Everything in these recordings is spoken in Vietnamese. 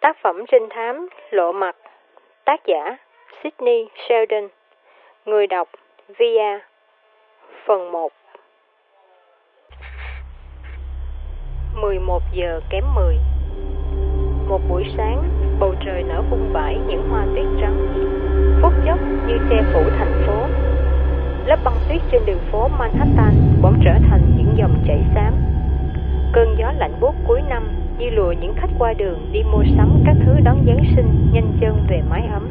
Tác phẩm trinh thám Lộ mặt Tác giả Sydney Sheldon Người đọc Via Phần 1 11 giờ kém 10 Một buổi sáng, bầu trời nở vung vãi những hoa tuyết trắng. Phút chốc như che phủ thành phố. Lớp băng tuyết trên đường phố Manhattan bỗng trở thành những dòng chảy xám. Cơn gió lạnh buốt cuối năm như lùa những khách qua đường đi mua sắm các thứ đón Giáng sinh nhanh chân về mái ấm.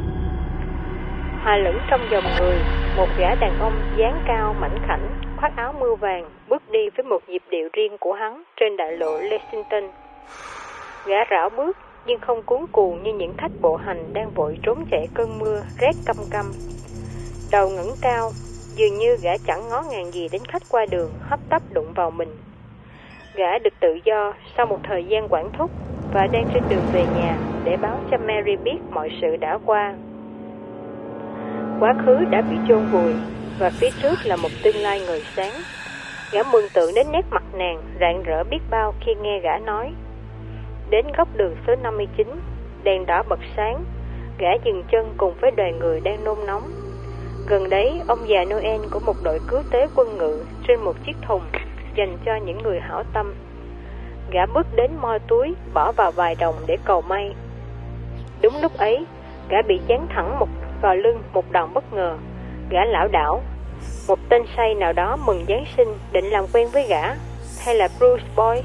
Hòa lẫn trong dòng người, một gã đàn ông dáng cao mảnh khảnh, khoác áo mưa vàng, bước đi với một nhịp điệu riêng của hắn trên đại lộ Lexington. Gã rảo bước nhưng không cuốn cuồng như những khách bộ hành đang vội trốn chạy cơn mưa rét căm căm. Đầu ngẩng cao, dường như gã chẳng ngó ngàng gì đến khách qua đường hấp tấp đụng vào mình Gã được tự do sau một thời gian quản thúc và đang trên đường về nhà để báo cho Mary biết mọi sự đã qua. Quá khứ đã bị chôn vùi và phía trước là một tương lai ngời sáng. Gã mừng tượng đến nét mặt nàng rạng rỡ biết bao khi nghe gã nói. Đến góc đường số 59, đèn đỏ bật sáng, gã dừng chân cùng với đoàn người đang nôn nóng. Gần đấy, ông già Noel của một đội cứu tế quân ngự trên một chiếc thùng dành cho những người hảo tâm. Gã bước đến moi túi, bỏ vào vài đồng để cầu may. Đúng lúc ấy, gã bị chán thẳng một vào lưng một đòn bất ngờ. Gã lão đảo. Một tên say nào đó mừng Giáng sinh định làm quen với gã, hay là Bruce Boy.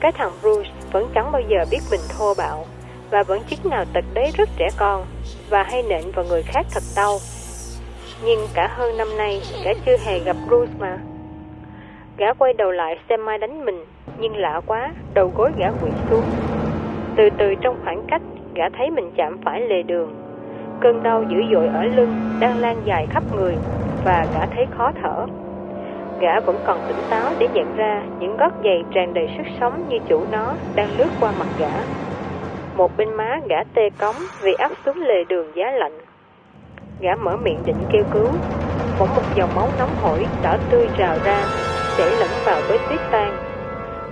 Cái thằng Bruce vẫn chẳng bao giờ biết mình thô bạo, và vẫn chứng nào tật đấy rất trẻ con, và hay nện vào người khác thật đau. Nhưng cả hơn năm nay, gã chưa hề gặp Bruce mà. Gã quay đầu lại xem mai đánh mình, nhưng lạ quá, đầu gối gã quỵ xuống. Từ từ trong khoảng cách, gã thấy mình chạm phải lề đường. Cơn đau dữ dội ở lưng đang lan dài khắp người và gã thấy khó thở. Gã vẫn còn tỉnh táo để nhận ra những gót giày tràn đầy sức sống như chủ nó đang lướt qua mặt gã. Một bên má gã tê cống vì áp xuống lề đường giá lạnh. Gã mở miệng định kêu cứu, bỗng một dòng máu nóng hổi đỏ tươi trào ra để lẫn vào với tuyết tan.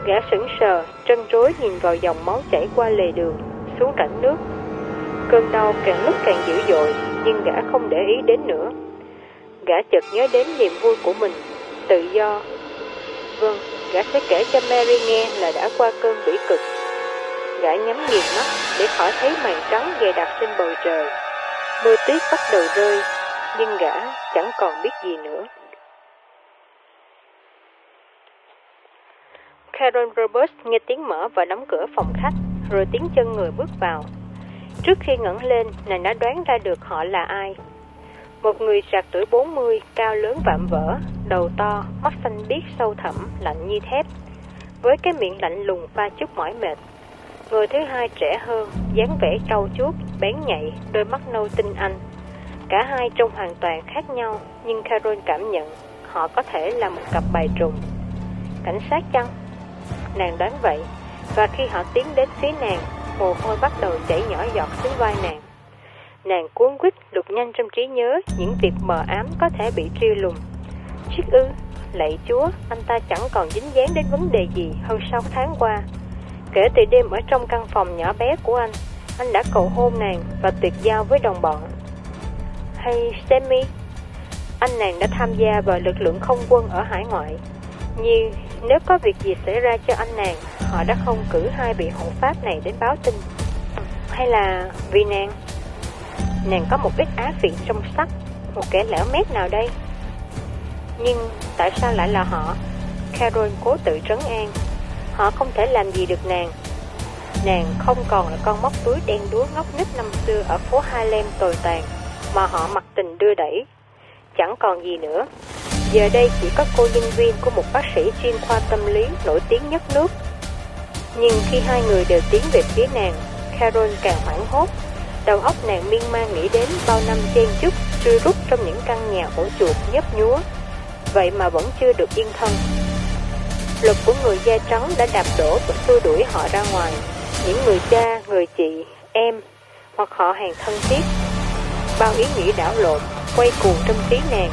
Gã sững sờ, trân trối nhìn vào dòng máu chảy qua lề đường, xuống rãnh nước. Cơn đau càng lúc càng dữ dội, nhưng gã không để ý đến nữa. Gã chợt nhớ đến niềm vui của mình, tự do. Vâng, gã sẽ kể cho Mary nghe là đã qua cơn bỉ cực. Gã nhắm nghiền mắt để khỏi thấy màn trắng dày đặc trên bầu trời. Mưa tuyết bắt đầu rơi, nhưng gã chẳng còn biết gì nữa. Karen Roberts nghe tiếng mở và đóng cửa phòng khách, rồi tiếng chân người bước vào. Trước khi ngẩng lên, nàng đã đoán ra được họ là ai. Một người trạc tuổi 40, cao lớn vạm vỡ, đầu to, mắt xanh biếc sâu thẳm, lạnh như thép, với cái miệng lạnh lùng pha chút mỏi mệt. Người thứ hai trẻ hơn, dáng vẻ trâu chuốt, bén nhạy, đôi mắt nâu tinh anh. Cả hai trông hoàn toàn khác nhau, nhưng Carol cảm nhận họ có thể là một cặp bài trùng. Cảnh sát chăng? Nàng đoán vậy, và khi họ tiến đến phía nàng, mồ hôi bắt đầu chảy nhỏ giọt xuống vai nàng. Nàng cuốn quýt lục nhanh trong trí nhớ những việc mờ ám có thể bị triêu lùng. Chiếc ư, lạy chúa, anh ta chẳng còn dính dáng đến vấn đề gì hơn sáu tháng qua. Kể từ đêm ở trong căn phòng nhỏ bé của anh, anh đã cầu hôn nàng và tuyệt giao với đồng bọn. Hay Sammy, anh nàng đã tham gia vào lực lượng không quân ở hải ngoại. như nếu có việc gì xảy ra cho anh nàng, họ đã không cử hai vị hộ pháp này đến báo tin. Hay là vì nàng? Nàng có một ít á vị trong sắc, một kẻ lẻo mét nào đây? Nhưng tại sao lại là họ? Carol cố tự trấn an. Họ không thể làm gì được nàng. Nàng không còn là con móc túi đen đúa ngốc nít năm xưa ở phố Harlem tồi tàn, mà họ mặc tình đưa đẩy. Chẳng còn gì nữa. Giờ đây chỉ có cô nhân viên của một bác sĩ chuyên khoa tâm lý nổi tiếng nhất nước. Nhưng khi hai người đều tiến về phía nàng, Carol càng hoảng hốt. Đầu óc nàng miên man nghĩ đến bao năm chen chúc, trui rút trong những căn nhà ổ chuột nhấp nhúa. Vậy mà vẫn chưa được yên thân. Lực của người da trắng đã đạp đổ và xua đuổi họ ra ngoài. Những người cha, người chị, em hoặc họ hàng thân thiết. Bao ý nghĩ đảo lộn, quay cuồng trong trí nàng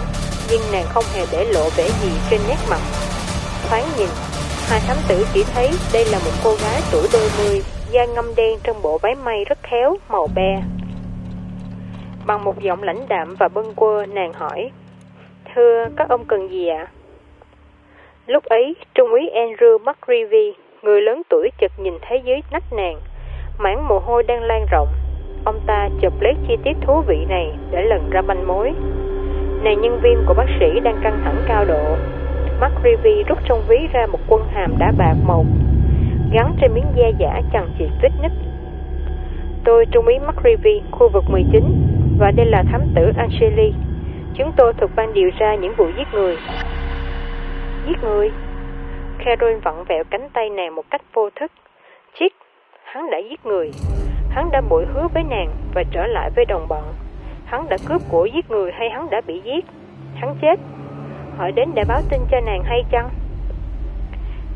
nhưng nàng không hề để lộ vẻ gì trên nét mặt. Thoáng nhìn, hai thám tử chỉ thấy đây là một cô gái tuổi đôi mươi, da ngâm đen trong bộ váy may rất khéo, màu be. Bằng một giọng lãnh đạm và bâng quơ, nàng hỏi, Thưa, các ông cần gì ạ? Lúc ấy, Trung úy Andrew McRivy, người lớn tuổi chợt nhìn thấy dưới nách nàng, mảng mồ hôi đang lan rộng. Ông ta chụp lấy chi tiết thú vị này để lần ra manh mối. Nàng nhân viên của bác sĩ đang căng thẳng cao độ. McRivy rút trong ví ra một quân hàm đá bạc màu gắn trên miếng da giả chẳng chịt vết nứt. Tôi trung úy McRivy, khu vực 19, và đây là thám tử Angeli. Chúng tôi thuộc ban điều tra những vụ giết người. Giết người? Carol vặn vẹo cánh tay nàng một cách vô thức. Chiếc, hắn đã giết người. Hắn đã bội hứa với nàng và trở lại với đồng bọn. Hắn đã cướp của giết người hay hắn đã bị giết? Hắn chết. Hỏi đến để báo tin cho nàng hay chăng?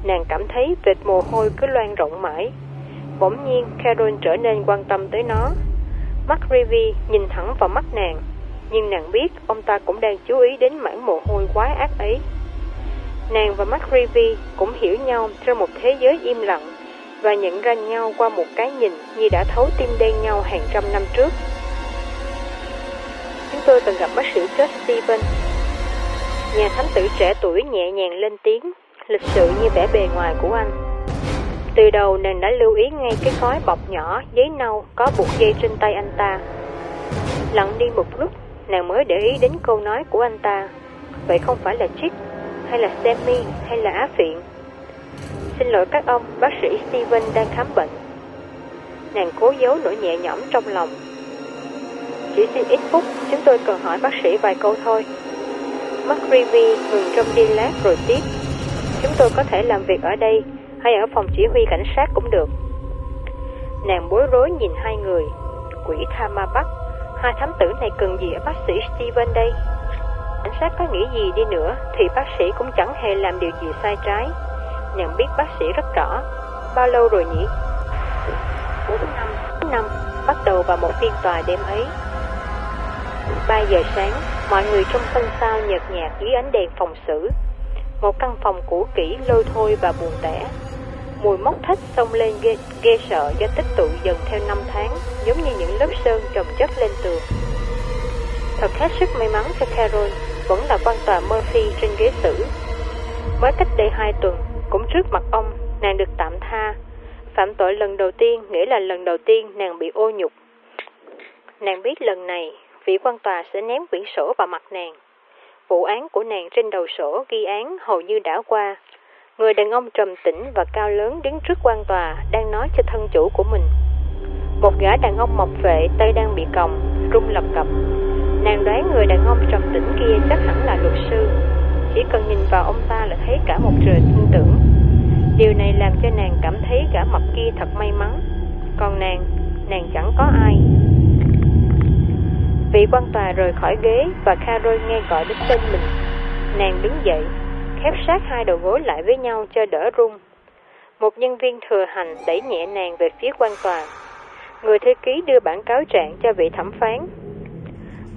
Nàng cảm thấy vệt mồ hôi cứ loan rộng mãi. Bỗng nhiên, Carol trở nên quan tâm tới nó. Mắt Rivy nhìn thẳng vào mắt nàng, nhưng nàng biết ông ta cũng đang chú ý đến mảng mồ hôi quái ác ấy. Nàng và mắt Rivy cũng hiểu nhau trong một thế giới im lặng và nhận ra nhau qua một cái nhìn như đã thấu tim đen nhau hàng trăm năm trước. Chúng tôi từng gặp bác sĩ George Steven. Nhà thám tử trẻ tuổi nhẹ nhàng lên tiếng, lịch sự như vẻ bề ngoài của anh. Từ đầu nàng đã lưu ý ngay cái gói bọc nhỏ giấy nâu có buộc dây trên tay anh ta. Lặng đi một lúc, nàng mới để ý đến câu nói của anh ta. Vậy không phải là Chip, hay là Sammy, hay là Á Phiện? Xin lỗi các ông, bác sĩ Steven đang khám bệnh. Nàng cố giấu nỗi nhẹ nhõm trong lòng. Chỉ xin ít phút, chúng tôi cần hỏi bác sĩ vài câu thôi. McRivy ngừng trong đi lát rồi tiếp. Chúng tôi có thể làm việc ở đây hay ở phòng chỉ huy cảnh sát cũng được. Nàng bối rối nhìn hai người. Quỷ tha ma bắt, hai thám tử này cần gì ở bác sĩ Steven đây? Cảnh sát có nghĩ gì đi nữa thì bác sĩ cũng chẳng hề làm điều gì sai trái. Nàng biết bác sĩ rất rõ. Bao lâu rồi nhỉ? 4 năm. 4 năm, bắt đầu vào một phiên tòa đêm ấy. 3 giờ sáng, mọi người trong sân sau nhợt nhạt dưới ánh đèn phòng xử một căn phòng cũ kỹ lôi thôi và buồn tẻ. Mùi mốc thách xông lên ghê, ghê sợ do tích tụ dần theo năm tháng, giống như những lớp sơn chồng chất lên tường. Thật hết sức may mắn cho Carol, vẫn là quan tòa Murphy trên ghế xử. Mới cách đây hai tuần, cũng trước mặt ông, nàng được tạm tha. Phạm tội lần đầu tiên nghĩa là lần đầu tiên nàng bị ô nhục. Nàng biết lần này, vị quan tòa sẽ ném quyển sổ vào mặt nàng. Vụ án của nàng trên đầu sổ ghi án hầu như đã qua. Người đàn ông trầm tĩnh và cao lớn đứng trước quan tòa đang nói cho thân chủ của mình. Một gã đàn ông mọc vệ tay đang bị còng, rung lập cập. Nàng đoán người đàn ông trầm tĩnh kia chắc hẳn là luật sư. Chỉ cần nhìn vào ông ta là thấy cả một trời tin tưởng. Điều này làm cho nàng cảm thấy gã mập kia thật may mắn. Còn nàng, nàng chẳng có ai. Vị quan tòa rời khỏi ghế và Carol nghe gọi đến tên mình. Nàng đứng dậy, khép sát hai đầu gối lại với nhau cho đỡ rung. Một nhân viên thừa hành đẩy nhẹ nàng về phía quan tòa. Người thư ký đưa bản cáo trạng cho vị thẩm phán.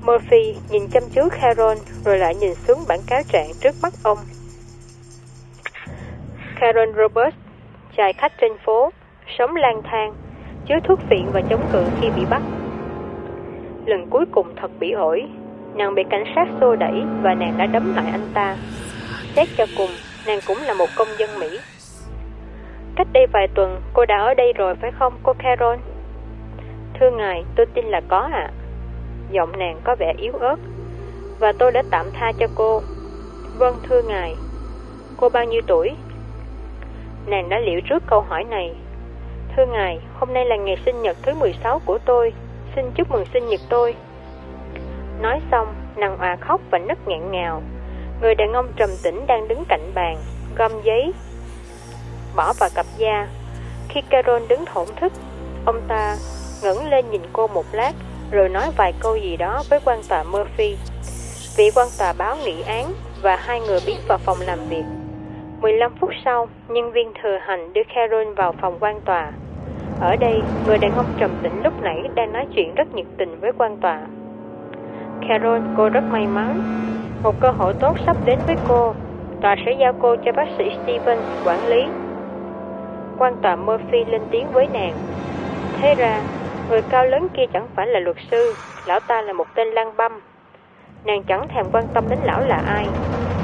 Murphy nhìn chăm chú Carol rồi lại nhìn xuống bản cáo trạng trước mắt ông. Carol Roberts, chài khách trên phố, sống lang thang, chứa thuốc phiện và chống cự khi bị bắt. Lần cuối cùng thật bị ổi. Nàng bị cảnh sát xô đẩy Và nàng đã đấm lại anh ta. Xét cho cùng, Nàng cũng là một công dân Mỹ. Cách đây vài tuần, Cô đã ở đây rồi phải không, cô Carol? Thưa ngài, tôi tin là có ạ. Giọng nàng có vẻ yếu ớt. Và tôi đã tạm tha cho cô. Vâng thưa ngài. Cô bao nhiêu tuổi? Nàng đã liệu trước câu hỏi này. Thưa ngài, Hôm nay là ngày sinh nhật thứ 16 của tôi xin chúc mừng sinh nhật tôi. Nói xong, nàng òa khóc và nức nghẹn ngào. Người đàn ông trầm tĩnh đang đứng cạnh bàn, gom giấy, bỏ vào cặp da. Khi Carol đứng thổn thức, ông ta ngẩng lên nhìn cô một lát, rồi nói vài câu gì đó với quan tòa Murphy. Vị quan tòa báo nghị án và hai người biến vào phòng làm việc. 15 phút sau, nhân viên thừa hành đưa Carol vào phòng quan tòa. Ở đây, người đàn ông trầm tĩnh lúc nãy đang nói chuyện rất nhiệt tình với quan tòa. Carol, cô rất may mắn. Một cơ hội tốt sắp đến với cô. Tòa sẽ giao cô cho bác sĩ Steven quản lý. quan tòa Murphy lên tiếng với nàng. Thế ra, người cao lớn kia chẳng phải là luật sư, lão ta là một tên lang băm. Nàng chẳng thèm quan tâm đến lão là ai.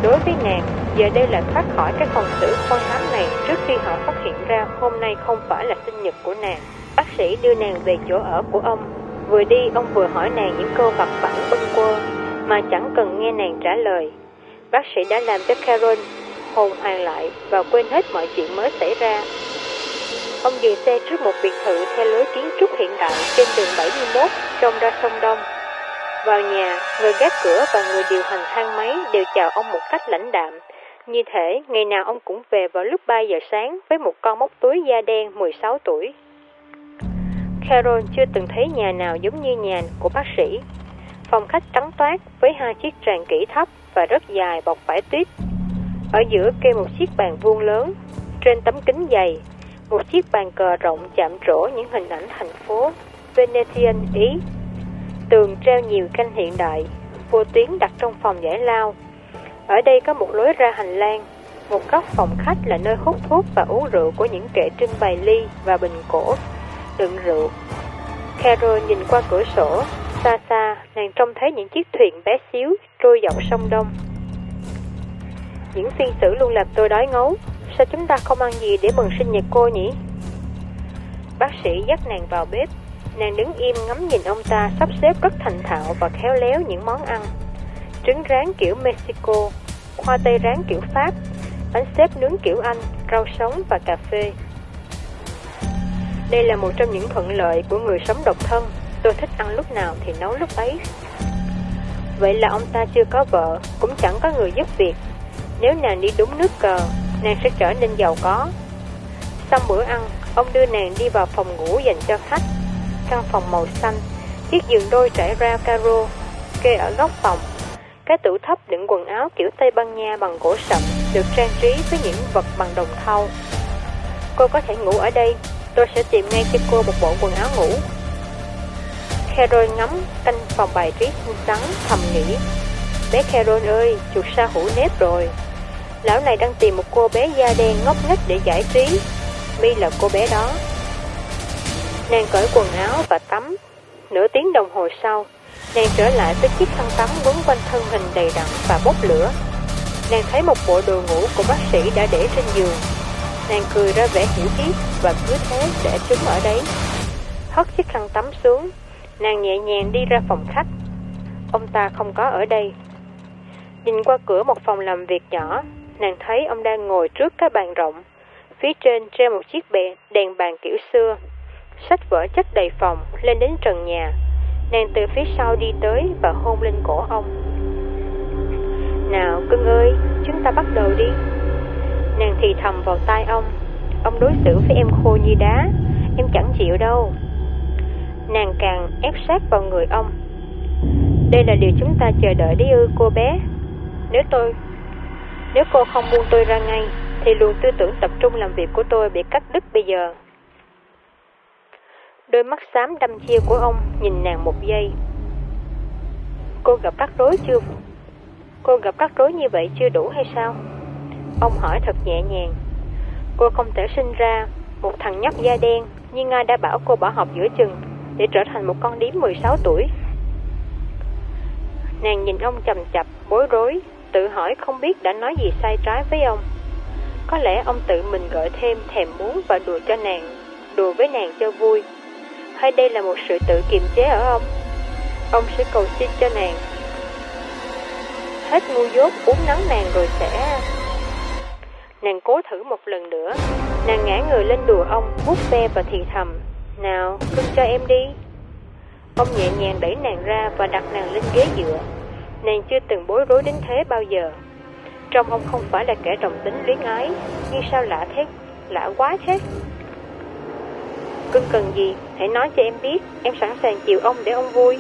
Đối với nàng, giờ đây là thoát khỏi cái phòng xử khoan hám này trước khi họ phát hiện ra hôm nay không phải là sinh nhật của nàng. Bác sĩ đưa nàng về chỗ ở của ông. Vừa đi, ông vừa hỏi nàng những câu vặt vãnh bâng quơ mà chẳng cần nghe nàng trả lời. Bác sĩ đã làm cho Carol hồn hoàng lại và quên hết mọi chuyện mới xảy ra. Ông dừng xe trước một biệt thự theo lối kiến trúc hiện đại trên đường 71 trông ra sông Đông. Vào nhà, người gác cửa và người điều hành thang máy đều chào ông một cách lãnh đạm. Như thể ngày nào ông cũng về vào lúc 3 giờ sáng với một con móc túi da đen 16 tuổi. Carol chưa từng thấy nhà nào giống như nhà của bác sĩ. Phòng khách trắng toát với hai chiếc tràn kỹ thấp và rất dài bọc vải tuyết. Ở giữa kê một chiếc bàn vuông lớn, trên tấm kính dày, một chiếc bàn cờ rộng chạm trổ những hình ảnh thành phố Venetian Ý. Tường treo nhiều canh hiện đại, vô tuyến đặt trong phòng giải lao. Ở đây có một lối ra hành lang, một góc phòng khách là nơi hút thuốc và uống rượu của những kệ trưng bày ly và bình cổ đựng rượu. Carol nhìn qua cửa sổ, xa xa nàng trông thấy những chiếc thuyền bé xíu trôi dọc sông Đông. Những phiên xử luôn làm tôi đói ngấu, sao chúng ta không ăn gì để mừng sinh nhật cô nhỉ? Bác sĩ dắt nàng vào bếp, nàng đứng im ngắm nhìn ông ta sắp xếp rất thành thạo và khéo léo những món ăn. Trứng rán kiểu Mexico, khoai tây rán kiểu Pháp, bánh xếp nướng kiểu Anh, rau sống và cà phê. Đây là một trong những thuận lợi của người sống độc thân. Tôi thích ăn lúc nào thì nấu lúc ấy. Vậy là ông ta chưa có vợ, cũng chẳng có người giúp việc. Nếu nàng đi đúng nước cờ, nàng sẽ trở nên giàu có. Xong bữa ăn, ông đưa nàng đi vào phòng ngủ dành cho khách. Căn phòng màu xanh, chiếc giường đôi trải ra caro, kê ở góc phòng. Cái tủ thấp đựng quần áo kiểu Tây Ban Nha bằng gỗ sậm, được trang trí với những vật bằng đồng thau. Cô có thể ngủ ở đây, tôi sẽ tìm ngay cho cô một bộ quần áo ngủ. Carol ngắm canh phòng bài trí xinh xắn, thầm nghĩ. Bé Carol ơi, chuột sa hủ nếp rồi. Lão này đang tìm một cô bé da đen ngốc nghếch để giải trí. Mi là cô bé đó. Nàng cởi quần áo và tắm. Nửa tiếng đồng hồ sau, nàng trở lại với chiếc khăn tắm quấn quanh thân hình đầy đặn và bốc lửa. Nàng thấy một bộ đồ ngủ của bác sĩ đã để trên giường. Nàng cười ra vẻ hiểu biết và cứ thế để chúng ở đấy. Hất chiếc khăn tắm xuống, nàng nhẹ nhàng đi ra phòng khách. Ông ta không có ở đây. Nhìn qua cửa một phòng làm việc nhỏ, nàng thấy ông đang ngồi trước cái bàn rộng. Phía trên treo một chiếc bè, đèn bàn kiểu xưa. Sách vở chất đầy phòng, lên đến trần nhà. Nàng từ phía sau đi tới và hôn lên cổ ông. Nào cưng ơi, chúng ta bắt đầu đi. Nàng thì thầm vào tai ông. Ông đối xử với em khô như đá, em chẳng chịu đâu. Nàng càng ép sát vào người ông. Đây là điều chúng ta chờ đợi đấy ư cô bé. Nếu tôi nếu cô không buông tôi ra ngay, thì luồng tư tưởng tập trung làm việc của tôi bị cắt đứt bây giờ. Đôi mắt xám đăm chia của ông nhìn nàng một giây. Cô gặp rắc rối chưa? Cô gặp rắc rối như vậy chưa đủ hay sao? Ông hỏi thật nhẹ nhàng. Cô không thể sinh ra một thằng nhóc da đen, nhưng ai đã bảo cô bỏ học giữa chừng để trở thành một con điếm 16 tuổi. Nàng nhìn ông chầm chập, bối rối, tự hỏi không biết đã nói gì sai trái với ông. Có lẽ ông tự mình gợi thêm thèm muốn và đùa cho nàng, đùa với nàng cho vui. Hay đây là một sự tự kiềm chế ở ông? Ông sẽ cầu xin cho nàng. Hết ngu dốt uống nắng nàng rồi sẽ... Nàng cố thử một lần nữa. Nàng ngã người lên đùa ông, vuốt ve và thì thầm. Nào, cưng cho em đi. Ông nhẹ nhàng đẩy nàng ra và đặt nàng lên ghế dựa. Nàng chưa từng bối rối đến thế bao giờ Trong ông không phải là kẻ đồng tính luyến ái Nhưng sao lạ thế Lạ quá thế cứ cần gì Hãy nói cho em biết. Em sẵn sàng chịu ông để ông vui.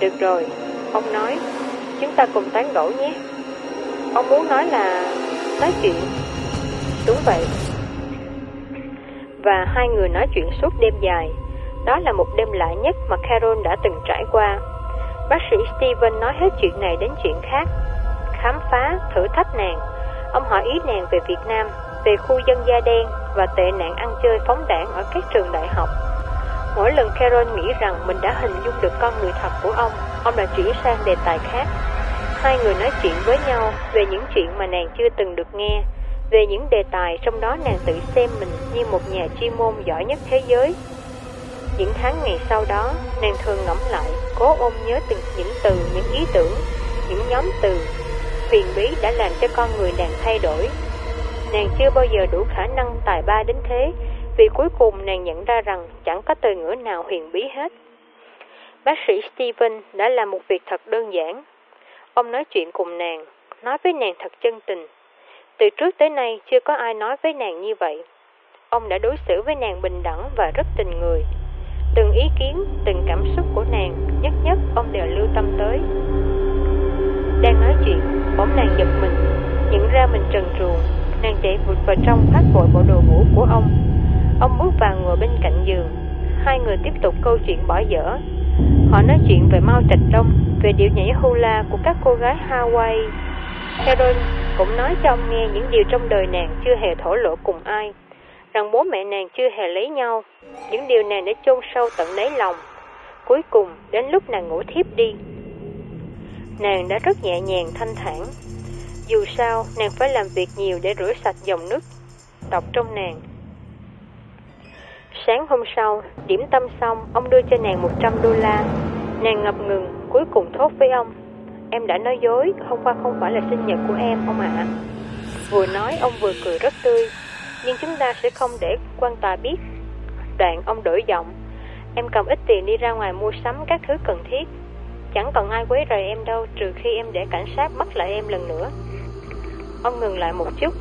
Được rồi Ông nói. Chúng ta cùng tán gẫu nhé. Ông muốn nói là Nói chuyện. Đúng vậy. Và hai người nói chuyện suốt đêm dài. Đó là một đêm lạ nhất mà Carol đã từng trải qua. Bác sĩ Steven nói hết chuyện này đến chuyện khác, khám phá, thử thách nàng. Ông hỏi ý nàng về Việt Nam, về khu dân da đen và tệ nạn ăn chơi phóng đảng ở các trường đại học. Mỗi lần Carol nghĩ rằng mình đã hình dung được con người thật của ông, ông đã chuyển sang đề tài khác. Hai người nói chuyện với nhau về những chuyện mà nàng chưa từng được nghe, về những đề tài trong đó nàng tự xem mình như một nhà chuyên môn giỏi nhất thế giới. Những tháng ngày sau đó, nàng thường ngẫm lại, cố ôm nhớ từng những từ, những ý tưởng, những nhóm từ. Huyền bí đã làm cho con người nàng thay đổi. Nàng chưa bao giờ đủ khả năng tài ba đến thế, vì cuối cùng nàng nhận ra rằng chẳng có từ ngữ nào huyền bí hết. Bác sĩ Steven đã làm một việc thật đơn giản. Ông nói chuyện cùng nàng, nói với nàng thật chân tình. Từ trước tới nay chưa có ai nói với nàng như vậy. Ông đã đối xử với nàng bình đẳng và rất tình người. Từng ý kiến, từng cảm xúc của nàng, nhất nhất ông đều lưu tâm tới. Đang nói chuyện, bỗng nàng giật mình, nhận ra mình trần truồng, nàng chạy vụt vào trong thoát vội bộ đồ ngủ của ông. Ông bước vào ngồi bên cạnh giường, hai người tiếp tục câu chuyện bỏ dở. Họ nói chuyện về Mao Trạch Đông, về điệu nhảy hula của các cô gái Hawaii. Carol cũng nói cho ông nghe những điều trong đời nàng chưa hề thổ lộ cùng ai rằng bố mẹ nàng chưa hề lấy nhau. Những điều nàng đã chôn sâu tận đáy lòng. Cuối cùng, đến lúc nàng ngủ thiếp đi, nàng đã rất nhẹ nhàng thanh thản. Dù sao, nàng phải làm việc nhiều để rửa sạch dòng nước độc trong nàng. Sáng hôm sau, điểm tâm xong, ông đưa cho nàng 100 đô la. Nàng ngập ngừng, cuối cùng thốt với ông. Em đã nói dối, hôm qua không phải là sinh nhật của em, ông ạ. Vừa nói, ông vừa cười rất tươi nhưng chúng ta sẽ không để quan tòa biết. Đoạn ông đổi giọng, em cầm ít tiền đi ra ngoài mua sắm các thứ cần thiết. Chẳng còn ai quấy rầy em đâu trừ khi em để cảnh sát bắt lại em lần nữa. Ông ngừng lại một chút,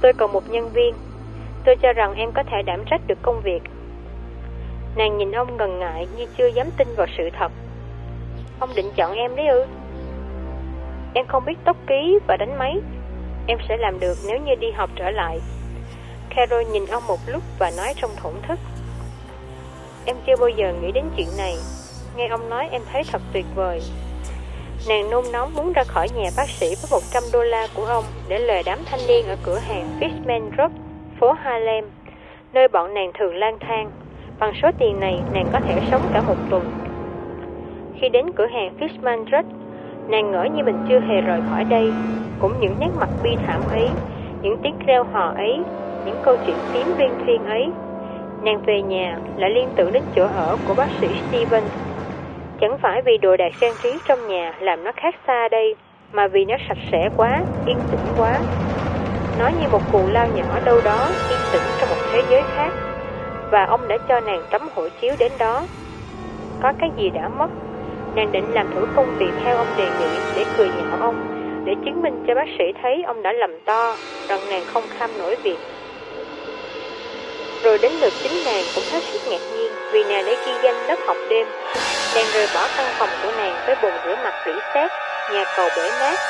tôi còn một nhân viên. Tôi cho rằng em có thể đảm trách được công việc. Nàng nhìn ông ngần ngại như chưa dám tin vào sự thật. Ông định chọn em đấy ư? Em không biết tốc ký và đánh máy. Em sẽ làm được nếu như đi học trở lại. Carol nhìn ông một lúc và nói trong thổn thức. Em chưa bao giờ nghĩ đến chuyện này. Nghe ông nói em thấy thật tuyệt vời. Nàng nôn nóng muốn ra khỏi nhà bác sĩ với 100 đô la của ông để lời đám thanh niên ở cửa hàng Fishman Road, phố Harlem, nơi bọn nàng thường lang thang. Bằng số tiền này, nàng có thể sống cả một tuần. Khi đến cửa hàng Fishman Road, nàng ngỡ như mình chưa hề rời khỏi đây. Cũng những nét mặt bi thảm ấy, những tiếng reo hò ấy những câu chuyện phím viên phiên ấy. Nàng về nhà lại liên tưởng đến chỗ ở của bác sĩ Steven. Chẳng phải vì đồ đạc trang trí trong nhà làm nó khác xa đây, mà vì nó sạch sẽ quá, yên tĩnh quá. Nó như một cù lao nhỏ đâu đó, yên tĩnh trong một thế giới khác. Và ông đã cho nàng tấm hộ chiếu đến đó. Có cái gì đã mất, nàng định làm thử công việc theo ông đề nghị để cười nhạo ông, để chứng minh cho bác sĩ thấy ông đã lầm to, rằng nàng không kham nổi việc. Rồi đến lượt chính nàng cũng hết sức ngạc nhiên vì nàng đã ghi danh lớp học đêm. Nàng rời bỏ căn phòng của nàng với bồn rửa mặt rỉ sét, nhà cầu bể nát,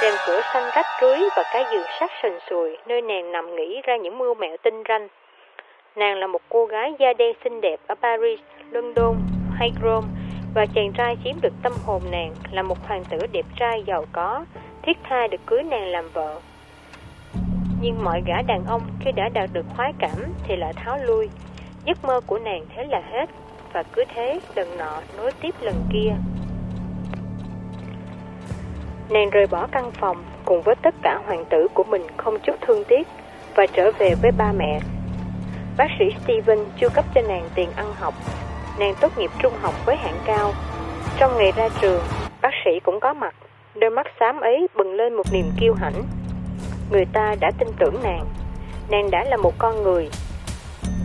rèm cửa xanh rách rưới và cái giường sắt sần sùi nơi nàng nằm nghĩ ra những mưu mẹo tinh ranh. Nàng là một cô gái da đen xinh đẹp ở Paris, London hay Rome và chàng trai chiếm được tâm hồn nàng là một hoàng tử đẹp trai giàu có, thiết tha được cưới nàng làm vợ. Nhưng mọi gã đàn ông khi đã đạt được khoái cảm thì lại tháo lui. Giấc mơ của nàng thế là hết, và cứ thế lần nọ nối tiếp lần kia. Nàng rời bỏ căn phòng cùng với tất cả hoàng tử của mình không chút thương tiếc và trở về với ba mẹ. Bác sĩ Steven chưa cấp cho nàng tiền ăn học. Nàng tốt nghiệp trung học với hạng cao. Trong ngày ra trường, bác sĩ cũng có mặt. Đôi mắt xám ấy bừng lên một niềm kiêu hãnh người ta đã tin tưởng nàng. Nàng đã là một con người.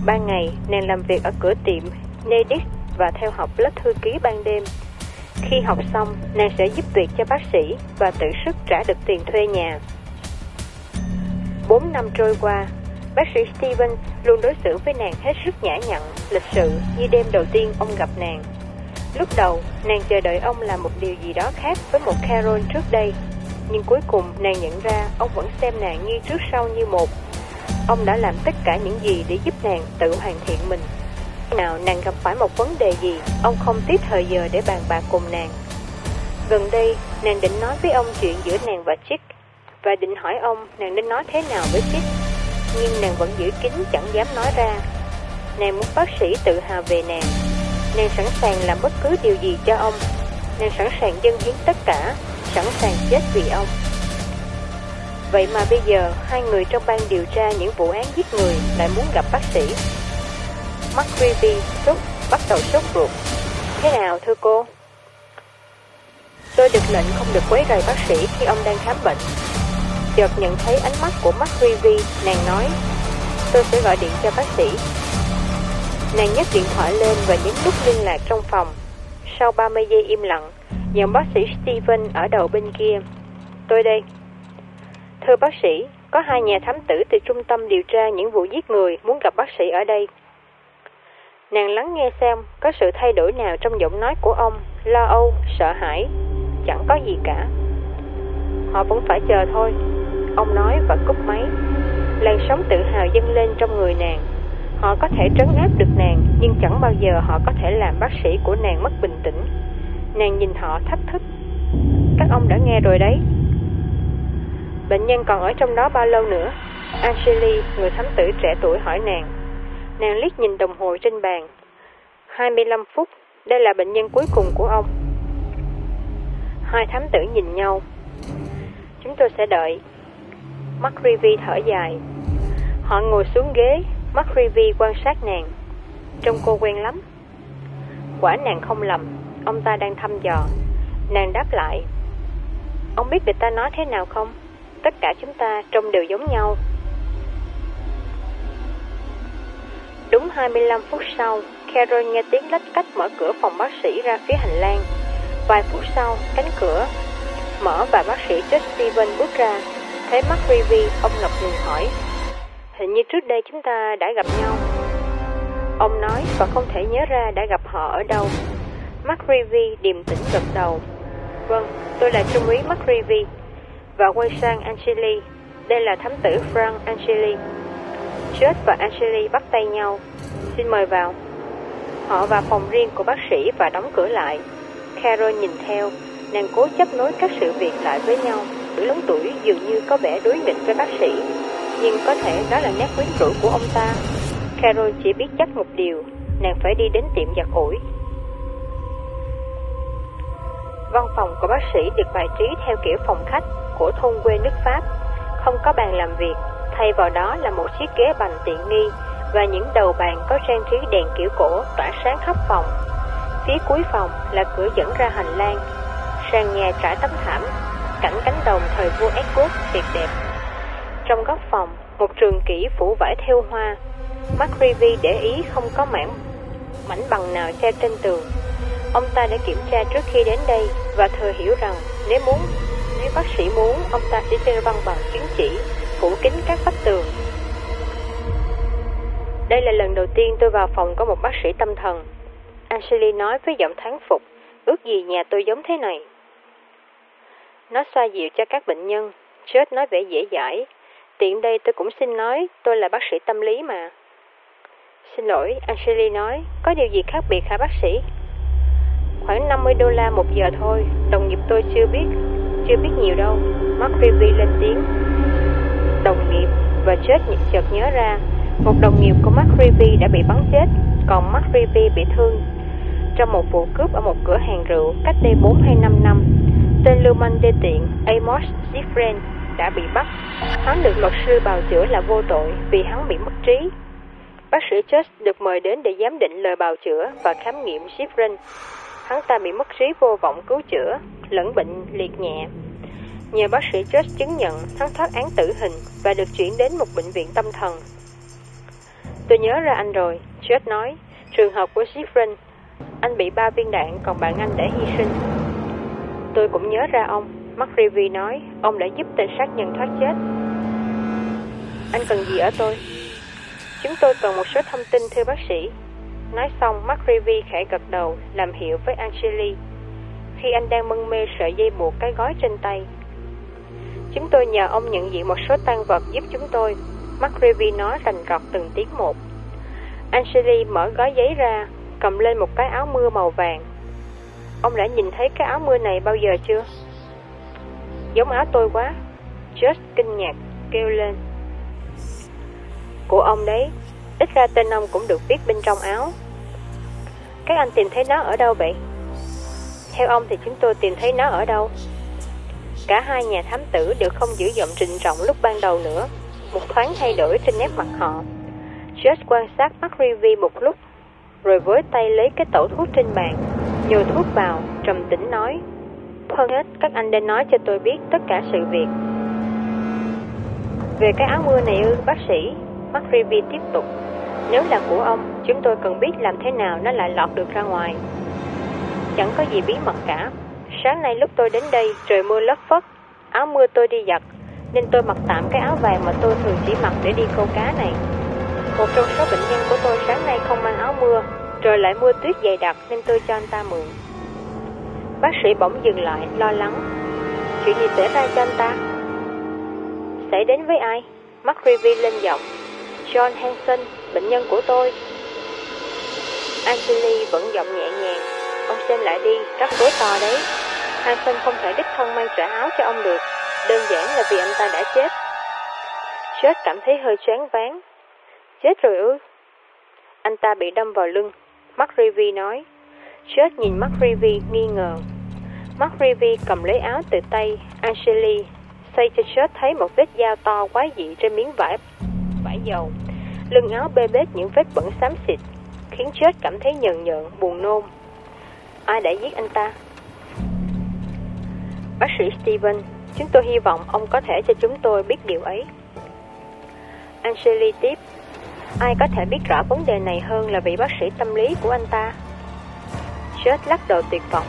Ban ngày, nàng làm việc ở cửa tiệm Nedix và theo học lớp thư ký ban đêm. Khi học xong, nàng sẽ giúp việc cho bác sĩ và tự sức trả được tiền thuê nhà. Bốn năm trôi qua, bác sĩ Steven luôn đối xử với nàng hết sức nhã nhặn, lịch sự như đêm đầu tiên ông gặp nàng. Lúc đầu, nàng chờ đợi ông làm một điều gì đó khác với một Carol trước đây nhưng cuối cùng nàng nhận ra ông vẫn xem nàng như trước sau như một. Ông đã làm tất cả những gì để giúp nàng tự hoàn thiện mình. Nào nàng gặp phải một vấn đề gì, ông không tiếc thời giờ để bàn bạc cùng nàng. Gần đây, nàng định nói với ông chuyện giữa nàng và Chick, và định hỏi ông nàng nên nói thế nào với Chick. Nhưng nàng vẫn giữ kín chẳng dám nói ra. Nàng muốn bác sĩ tự hào về nàng. Nàng sẵn sàng làm bất cứ điều gì cho ông. Nàng sẵn sàng dâng hiến tất cả Sẵn sàng chết vì ông. Vậy mà bây giờ Hai người trong ban điều tra những vụ án giết người Lại muốn gặp bác sĩ. Mắt Rivi sốt bắt đầu sốt ruột Thế nào thưa cô? Tôi được lệnh không được quấy rầy bác sĩ khi ông đang khám bệnh Chợt nhận thấy ánh mắt của mắt Rivi Nàng nói Tôi sẽ gọi điện cho bác sĩ Nàng nhấc điện thoại lên và nhấn nút liên lạc trong phòng. Sau 30 giây im lặng, giọng bác sĩ Steven ở đầu bên kia. Tôi đây. Thưa bác sĩ, có hai nhà thám tử từ trung tâm điều tra những vụ giết người muốn gặp bác sĩ ở đây. Nàng lắng nghe xem có sự thay đổi nào trong giọng nói của ông, lo âu, sợ hãi. Chẳng có gì cả. Họ vẫn phải chờ thôi. Ông nói và cúp máy. Làn sóng tự hào dâng lên trong người nàng. Họ có thể trấn áp được nàng, nhưng chẳng bao giờ họ có thể làm bác sĩ của nàng mất bình tĩnh. Nàng nhìn họ thách thức. Các ông đã nghe rồi đấy. Bệnh nhân còn ở trong đó bao lâu nữa? Angeli, người thám tử trẻ tuổi hỏi nàng. Nàng liếc nhìn đồng hồ trên bàn. 25 phút, đây là bệnh nhân cuối cùng của ông. Hai thám tử nhìn nhau. Chúng tôi sẽ đợi. McRivy thở dài. Họ ngồi xuống ghế, McRivy quan sát nàng Trông cô quen lắm Quả nàng không lầm Ông ta đang thăm dò Nàng đáp lại Ông biết người ta nói thế nào không Tất cả chúng ta trông đều giống nhau Đúng 25 phút sau Carol nghe tiếng lách cách mở cửa phòng bác sĩ ra phía hành lang Vài phút sau Cánh cửa mở và bác sĩ Josh Steven bước ra Thấy mắt Rivi Ông ngập ngừng hỏi Hình như trước đây chúng ta đã gặp nhau. Ông nói và không thể nhớ ra đã gặp họ ở đâu. McRivy điềm tĩnh gật đầu. Vâng, tôi là trung úy McRivy. Và quay sang Angeli. Đây là thám tử Frank Angeli. Church và Angeli bắt tay nhau. Xin mời vào. Họ vào phòng riêng của bác sĩ và đóng cửa lại. Carol nhìn theo, nàng cố chấp nối các sự việc lại với nhau. Tuổi lớn tuổi dường như có vẻ đối nghịch với bác sĩ nhưng có thể đó là nét quyến rũ của ông ta. Carol chỉ biết chắc một điều, nàng phải đi đến tiệm giặt ủi. Văn phòng của bác sĩ được bài trí theo kiểu phòng khách của thôn quê nước Pháp, không có bàn làm việc, thay vào đó là một chiếc ghế bành tiện nghi và những đầu bàn có trang trí đèn kiểu cổ tỏa sáng khắp phòng. Phía cuối phòng là cửa dẫn ra hành lang, sàn nhà trải tấm thảm, cảnh cánh đồng thời vua Edward tuyệt đẹp trong góc phòng, một trường kỷ phủ vải theo hoa. McRivy để ý không có mảng mảnh bằng nào treo trên tường. Ông ta đã kiểm tra trước khi đến đây và thừa hiểu rằng nếu muốn, nếu bác sĩ muốn, ông ta sẽ treo văn bằng chứng chỉ, phủ kín các vách tường. Đây là lần đầu tiên tôi vào phòng có một bác sĩ tâm thần. Ashley nói với giọng thán phục, ước gì nhà tôi giống thế này. Nó xoa dịu cho các bệnh nhân, chết nói vẻ dễ dãi, Tiện đây tôi cũng xin nói, tôi là bác sĩ tâm lý mà. Xin lỗi, Angeli nói, có điều gì khác biệt hả bác sĩ? Khoảng 50 đô la một giờ thôi, đồng nghiệp tôi chưa biết, chưa biết nhiều đâu. Mark Rivi lên tiếng. Đồng nghiệp, và chết chợt nhớ ra, một đồng nghiệp của Mark Rivi đã bị bắn chết, còn Mark Rivi bị thương trong một vụ cướp ở một cửa hàng rượu cách đây 4 hay 5 năm. Tên lưu manh đê tiện Amos Zifren đã bị bắt. Hắn được luật sư bào chữa là vô tội vì hắn bị mất trí. Bác sĩ Church được mời đến để giám định lời bào chữa và khám nghiệm Schifrin. Hắn ta bị mất trí vô vọng cứu chữa, lẫn bệnh liệt nhẹ. Nhờ bác sĩ chết chứng nhận hắn thoát án tử hình và được chuyển đến một bệnh viện tâm thần. Tôi nhớ ra anh rồi, chết nói. Trường hợp của Sifrin, anh bị ba viên đạn còn bạn anh đã hy sinh. Tôi cũng nhớ ra ông, McRivy nói, ông đã giúp tên sát nhân thoát chết. Anh cần gì ở tôi? Chúng tôi cần một số thông tin thưa bác sĩ. Nói xong, McRivy khẽ gật đầu, làm hiệu với Angeli. Khi anh đang mân mê sợi dây buộc cái gói trên tay. Chúng tôi nhờ ông nhận diện một số tăng vật giúp chúng tôi. McRivy nói rành rọt từng tiếng một. Angeli mở gói giấy ra, cầm lên một cái áo mưa màu vàng. Ông đã nhìn thấy cái áo mưa này bao giờ chưa? Giống áo tôi quá Just kinh ngạc kêu lên Của ông đấy, ít ra tên ông cũng được viết bên trong áo. Các anh tìm thấy nó ở đâu vậy? Theo ông thì chúng tôi tìm thấy nó ở đâu? Cả hai nhà thám tử đều không giữ giọng trịnh trọng lúc ban đầu nữa. Một thoáng thay đổi trên nét mặt họ. George quan sát mắt Rivi một lúc, rồi với tay lấy cái tẩu thuốc trên bàn, nhồi thuốc vào, trầm tĩnh nói. Hơn hết, các anh nên nói cho tôi biết tất cả sự việc. Về cái áo mưa này ư, bác sĩ, mắt Rivi tiếp tục. Nếu là của ông, chúng tôi cần biết làm thế nào nó lại lọt được ra ngoài. Chẳng có gì bí mật cả. Sáng nay lúc tôi đến đây, trời mưa lất phất, áo mưa tôi đi giặt, nên tôi mặc tạm cái áo vàng mà tôi thường chỉ mặc để đi câu cá này. Một trong số bệnh nhân của tôi sáng nay không mang áo mưa, trời lại mưa tuyết dày đặc nên tôi cho anh ta mượn. Bác sĩ bỗng dừng lại, lo lắng. Chuyện gì xảy ra cho anh ta? Xảy đến với ai? Mắt Rivi lên giọng. John Hanson, bệnh nhân của tôi. Angeli vẫn giọng nhẹ nhàng. Ông xem lại đi, rắc rối to đấy. Hanson không thể đích thân mang trả áo cho ông được. Đơn giản là vì anh ta đã chết. Chết cảm thấy hơi choáng váng. Chết rồi ư? Anh ta bị đâm vào lưng. Mark Rivi nói. Chết nhìn Mark Rivi nghi ngờ. Mark Rivi cầm lấy áo từ tay Angeli, xây cho Chết thấy một vết dao to quái dị trên miếng vải vải dầu. Lưng áo bê bết những vết bẩn xám xịt, khiến Chết cảm thấy nhợn nhợn, buồn nôn. Ai đã giết anh ta? Bác sĩ Steven, chúng tôi hy vọng ông có thể cho chúng tôi biết điều ấy. Angeli tiếp, ai có thể biết rõ vấn đề này hơn là vị bác sĩ tâm lý của anh ta? Chết lắc đầu tuyệt vọng.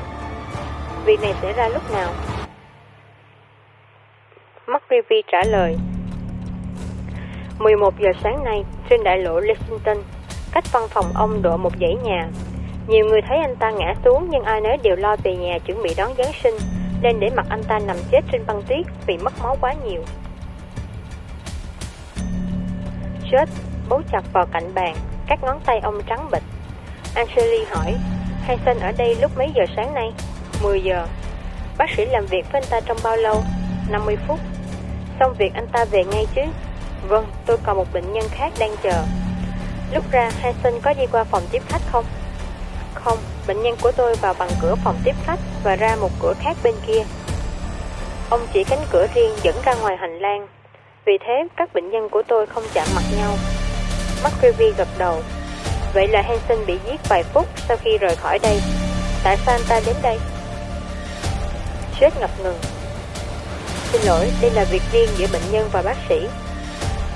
Việc này xảy ra lúc nào? McRivy trả lời. 11 giờ sáng nay, trên đại lộ Lexington, cách văn phòng ông độ một dãy nhà. Nhiều người thấy anh ta ngã xuống nhưng ai nấy đều lo về nhà chuẩn bị đón Giáng sinh, nên để mặc anh ta nằm chết trên băng tuyết vì mất máu quá nhiều. Chết bấu chặt vào cạnh bàn, các ngón tay ông trắng bịch. Angeli hỏi, Hansen ở đây lúc mấy giờ sáng nay? 10 giờ. Bác sĩ làm việc với anh ta trong bao lâu? 50 phút. Xong việc anh ta về ngay chứ? Vâng, tôi còn một bệnh nhân khác đang chờ. Lúc ra, Hansen có đi qua phòng tiếp khách không? Không, bệnh nhân của tôi vào bằng cửa phòng tiếp khách và ra một cửa khác bên kia. Ông chỉ cánh cửa riêng dẫn ra ngoài hành lang. Vì thế, các bệnh nhân của tôi không chạm mặt nhau. McCreevy gật đầu. Vậy là Hansen bị giết vài phút sau khi rời khỏi đây. Tại sao anh ta đến đây? Chết ngập ngừng. Xin lỗi, đây là việc riêng giữa bệnh nhân và bác sĩ.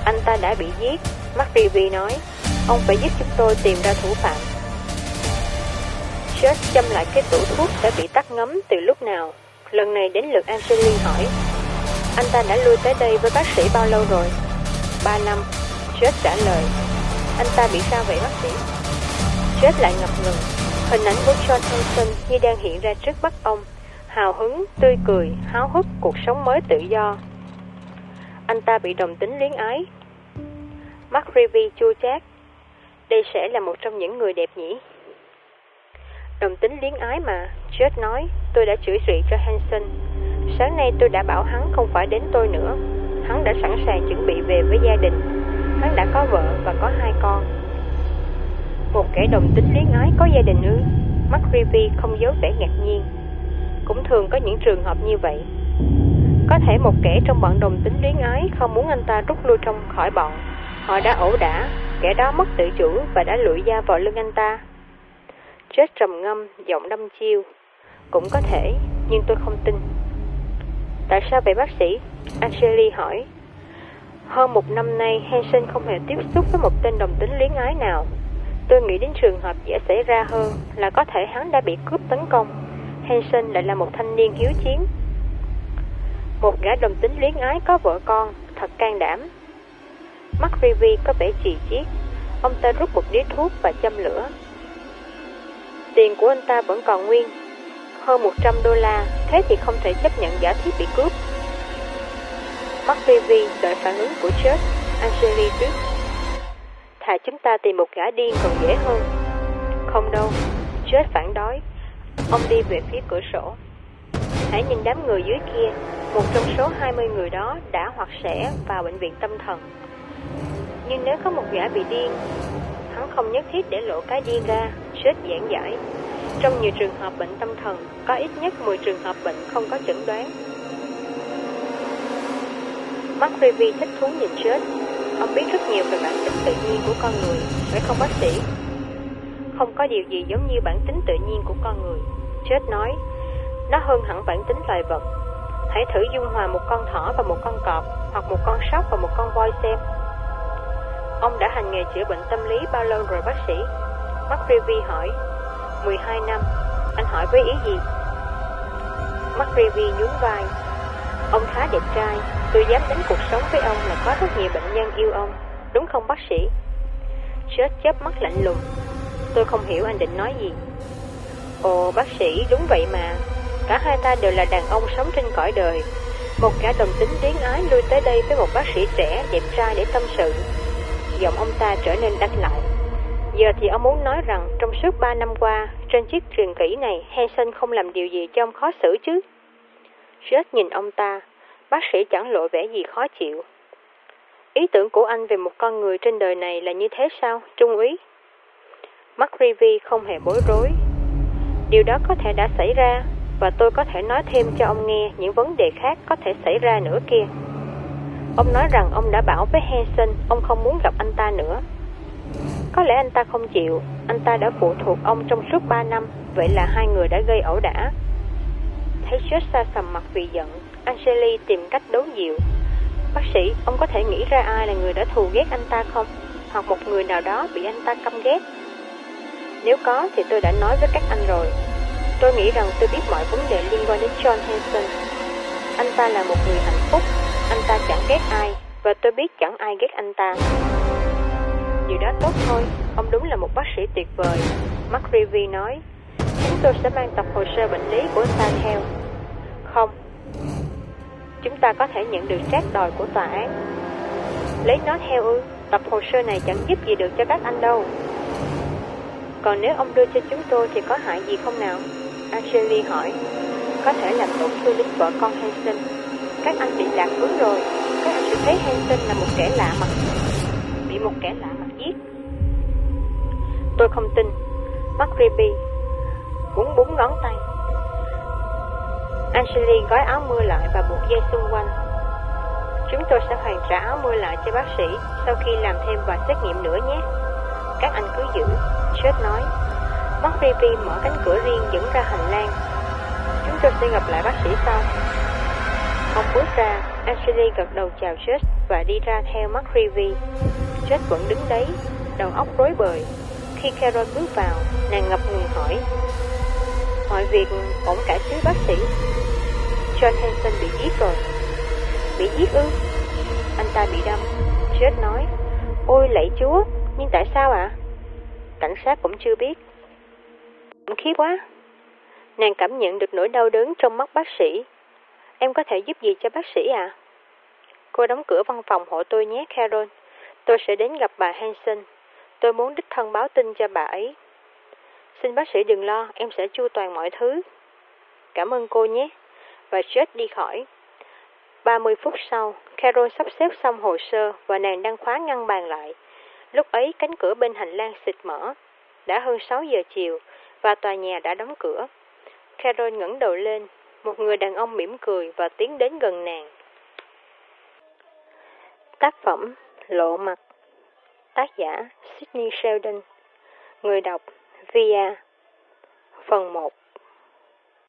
Anh ta đã bị giết, McRivy nói. Ông phải giúp chúng tôi tìm ra thủ phạm. Chết châm lại cái tủ thuốc đã bị tắt ngấm từ lúc nào. Lần này đến lượt Angeline hỏi. Anh ta đã lui tới đây với bác sĩ bao lâu rồi? Ba năm. Chết trả lời. Anh ta bị sao vậy bác sĩ? Chết lại ngập ngừng. Hình ảnh của John Hanson như đang hiện ra trước mắt ông. Hào hứng, tươi cười, háo hức cuộc sống mới tự do. Anh ta bị đồng tính luyến ái. Mark Revy chua chát. Đây sẽ là một trong những người đẹp nhỉ? Đồng tính liếng ái mà, chết nói, tôi đã chửi rụy cho Hanson. Sáng nay tôi đã bảo hắn không phải đến tôi nữa. Hắn đã sẵn sàng chuẩn bị về với gia đình. Hắn đã có vợ và có hai con. Một kẻ đồng tính liếng ái có gia đình ư? Mark không giấu vẻ ngạc nhiên. Cũng thường có những trường hợp như vậy. Có thể một kẻ trong bọn đồng tính luyến ái không muốn anh ta rút lui trong khỏi bọn. Họ đã ẩu đả, kẻ đó mất tự chủ và đã lụi da vào lưng anh ta. Chết trầm ngâm, giọng đâm chiêu. Cũng có thể, nhưng tôi không tin. Tại sao vậy bác sĩ? Angeli hỏi. Hơn một năm nay, Hansen không hề tiếp xúc với một tên đồng tính luyến ái nào. Tôi nghĩ đến trường hợp dễ xảy ra hơn là có thể hắn đã bị cướp tấn công. Hansen lại là một thanh niên hiếu chiến. Một gã đồng tính luyến ái có vợ con, thật can đảm. Mắt Rivi có vẻ trì chiết. Ông ta rút một điếu thuốc và châm lửa. Tiền của anh ta vẫn còn nguyên, hơn 100 đô la, thế thì không thể chấp nhận giả thiết bị cướp. Mắt TV đợi phản ứng của chết Angeli tuyết Thà chúng ta tìm một gã điên còn dễ hơn. Không đâu, Chết phản đối. Ông đi về phía cửa sổ. Hãy nhìn đám người dưới kia, một trong số 20 người đó đã hoặc sẽ vào bệnh viện tâm thần. Nhưng nếu có một gã bị điên, hắn không nhất thiết để lộ cái điên ra, chết giảng giải. Trong nhiều trường hợp bệnh tâm thần, có ít nhất 10 trường hợp bệnh không có chẩn đoán. McRae thích thú nhìn chết. Ông biết rất nhiều về bản tính tự nhiên của con người, phải không bác sĩ? Không có điều gì giống như bản tính tự nhiên của con người. Chết nói, nó hơn hẳn bản tính loài vật. Hãy thử dung hòa một con thỏ và một con cọp, hoặc một con sóc và một con voi xem. Ông đã hành nghề chữa bệnh tâm lý bao lâu rồi bác sĩ? McRae hỏi. 12 năm. Anh hỏi với ý gì? McRae nhún vai. Ông khá đẹp trai, tôi dám đến cuộc sống với ông là có rất nhiều bệnh nhân yêu ông, đúng không bác sĩ? Chết chớp mắt lạnh lùng. Tôi không hiểu anh định nói gì. Ồ, bác sĩ, đúng vậy mà. Cả hai ta đều là đàn ông sống trên cõi đời. Một gã đồng tính tiếng ái lui tới đây với một bác sĩ trẻ, đẹp trai để tâm sự. Giọng ông ta trở nên đanh lại. Giờ thì ông muốn nói rằng trong suốt ba năm qua, trên chiếc truyền kỷ này, Hansen không làm điều gì cho ông khó xử chứ. Jet nhìn ông ta, bác sĩ chẳng lộ vẻ gì khó chịu. Ý tưởng của anh về một con người trên đời này là như thế sao, Trung úy? McRivy không hề bối rối. Điều đó có thể đã xảy ra, và tôi có thể nói thêm cho ông nghe những vấn đề khác có thể xảy ra nữa kia. Ông nói rằng ông đã bảo với Hansen ông không muốn gặp anh ta nữa. Có lẽ anh ta không chịu, anh ta đã phụ thuộc ông trong suốt 3 năm, vậy là hai người đã gây ẩu đả. Thấy Joshua sầm mặt vì giận, Angeli tìm cách đấu dịu. Bác sĩ, ông có thể nghĩ ra ai là người đã thù ghét anh ta không? Hoặc một người nào đó bị anh ta căm ghét? Nếu có thì tôi đã nói với các anh rồi. Tôi nghĩ rằng tôi biết mọi vấn đề liên quan đến John Hanson. Anh ta là một người hạnh phúc, anh ta chẳng ghét ai, và tôi biết chẳng ai ghét anh ta. Điều đó tốt thôi, ông đúng là một bác sĩ tuyệt vời. Mark nói, chúng tôi sẽ mang tập hồ sơ bệnh lý của anh ta theo. Không, chúng ta có thể nhận được trác đòi của tòa án. Lấy nó theo ư, tập hồ sơ này chẳng giúp gì được cho các anh đâu. Còn nếu ông đưa cho chúng tôi thì có hại gì không nào? Angeli hỏi. Có thể làm tổn thương đến vợ con Hansen. Các anh bị lạc hướng rồi. Các anh sẽ thấy Hansen là một kẻ lạ mặt. Bị một kẻ lạ mặt. Tôi không tin. McRae búng búng ngón tay. Angeli gói áo mưa lại và buộc dây xung quanh. Chúng tôi sẽ hoàn trả áo mưa lại cho bác sĩ sau khi làm thêm vài xét nghiệm nữa nhé. Các anh cứ giữ, chết nói. McRae mở cánh cửa riêng dẫn ra hành lang. Chúng tôi sẽ gặp lại bác sĩ sau. Ông bước ra, Ashley gật đầu chào chết và đi ra theo McRae. chết vẫn đứng đấy, đầu óc rối bời. Khi Carol bước vào, nàng ngập ngừng hỏi. Mọi việc ổn cả chứ bác sĩ? John Hanson bị giết rồi. Bị giết ư? Anh ta bị đâm. Chết nói. Ôi lạy chúa, nhưng tại sao ạ? À? Cảnh sát cũng chưa biết. Khủng khiếp quá. Nàng cảm nhận được nỗi đau đớn trong mắt bác sĩ. Em có thể giúp gì cho bác sĩ à? Cô đóng cửa văn phòng hộ tôi nhé, Carol. Tôi sẽ đến gặp bà Hanson. Tôi muốn đích thân báo tin cho bà ấy. Xin bác sĩ đừng lo, em sẽ chu toàn mọi thứ. Cảm ơn cô nhé. Và Jet đi khỏi. 30 phút sau, Carol sắp xếp xong hồ sơ và nàng đang khóa ngăn bàn lại. Lúc ấy cánh cửa bên hành lang xịt mở. Đã hơn 6 giờ chiều và tòa nhà đã đóng cửa. Carol ngẩng đầu lên, một người đàn ông mỉm cười và tiến đến gần nàng. Tác phẩm Lộ mặt Tác giả Sydney Sheldon. Người đọc Via. Phần 1